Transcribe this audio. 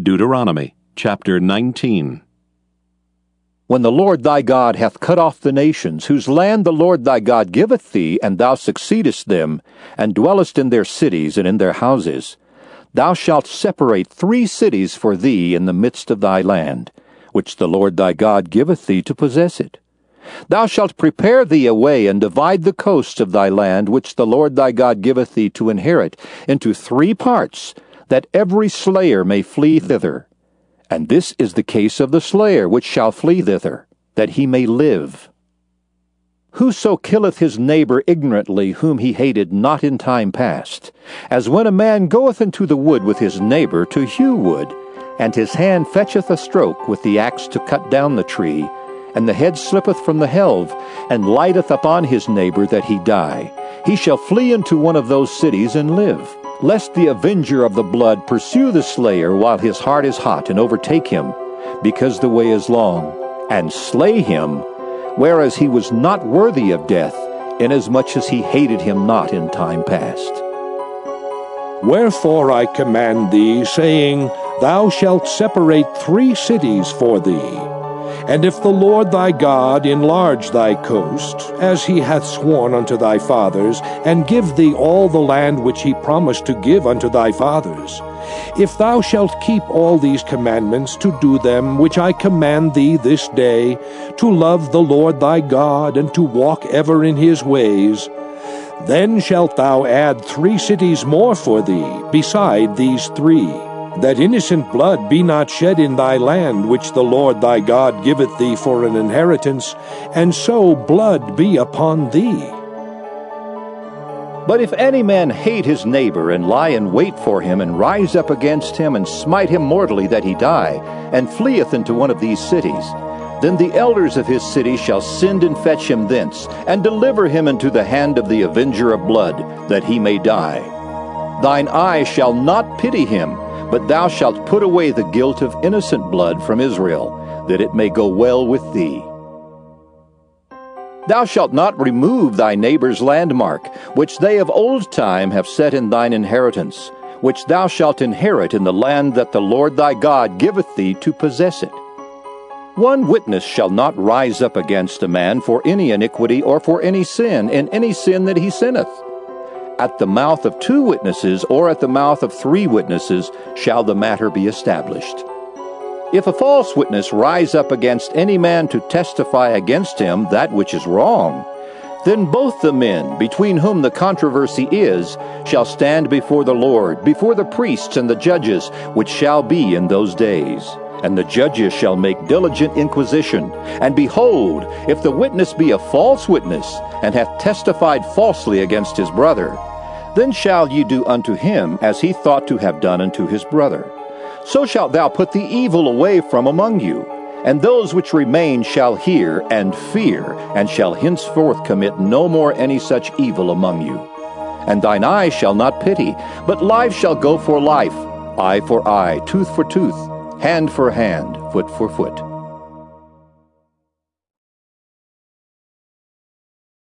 Deuteronomy chapter 19. When the Lord thy God hath cut off the nations, whose land the Lord thy God giveth thee, and thou succeedest them, and dwellest in their cities and in their houses, thou shalt separate three cities for thee in the midst of thy land, which the Lord thy God giveth thee to possess it. Thou shalt prepare thee a way, and divide the coasts of thy land, which the Lord thy God giveth thee to inherit, into three parts, that every slayer may flee thither. And this is the case of the slayer which shall flee thither, that he may live. Whoso killeth his neighbor ignorantly, whom he hated not in time past, as when a man goeth into the wood with his neighbor to hew wood, and his hand fetcheth a stroke with the axe to cut down the tree, and the head slippeth from the helve, and lighteth upon his neighbor that he die, he shall flee into one of those cities and live lest the avenger of the blood pursue the slayer while his heart is hot and overtake him, because the way is long, and slay him, whereas he was not worthy of death, inasmuch as he hated him not in time past. Wherefore I command thee, saying, Thou shalt separate three cities for thee and if the Lord thy God enlarge thy coast, as he hath sworn unto thy fathers, and give thee all the land which he promised to give unto thy fathers, if thou shalt keep all these commandments to do them which I command thee this day, to love the Lord thy God, and to walk ever in his ways, then shalt thou add three cities more for thee, beside these three that innocent blood be not shed in thy land, which the Lord thy God giveth thee for an inheritance, and so blood be upon thee. But if any man hate his neighbor, and lie in wait for him, and rise up against him, and smite him mortally that he die, and fleeth into one of these cities, then the elders of his city shall send and fetch him thence, and deliver him into the hand of the avenger of blood, that he may die. Thine eye shall not pity him, but thou shalt put away the guilt of innocent blood from Israel, that it may go well with thee. Thou shalt not remove thy neighbor's landmark, which they of old time have set in thine inheritance, which thou shalt inherit in the land that the Lord thy God giveth thee to possess it. One witness shall not rise up against a man for any iniquity or for any sin in any sin that he sinneth at the mouth of two witnesses or at the mouth of three witnesses shall the matter be established. If a false witness rise up against any man to testify against him that which is wrong, then both the men between whom the controversy is shall stand before the Lord, before the priests and the judges, which shall be in those days. And the judges shall make diligent inquisition. And behold, if the witness be a false witness, and hath testified falsely against his brother, then shall ye do unto him as he thought to have done unto his brother. So shalt thou put the evil away from among you. And those which remain shall hear and fear, and shall henceforth commit no more any such evil among you. And thine eye shall not pity, but life shall go for life, eye for eye, tooth for tooth, hand for hand, foot for foot.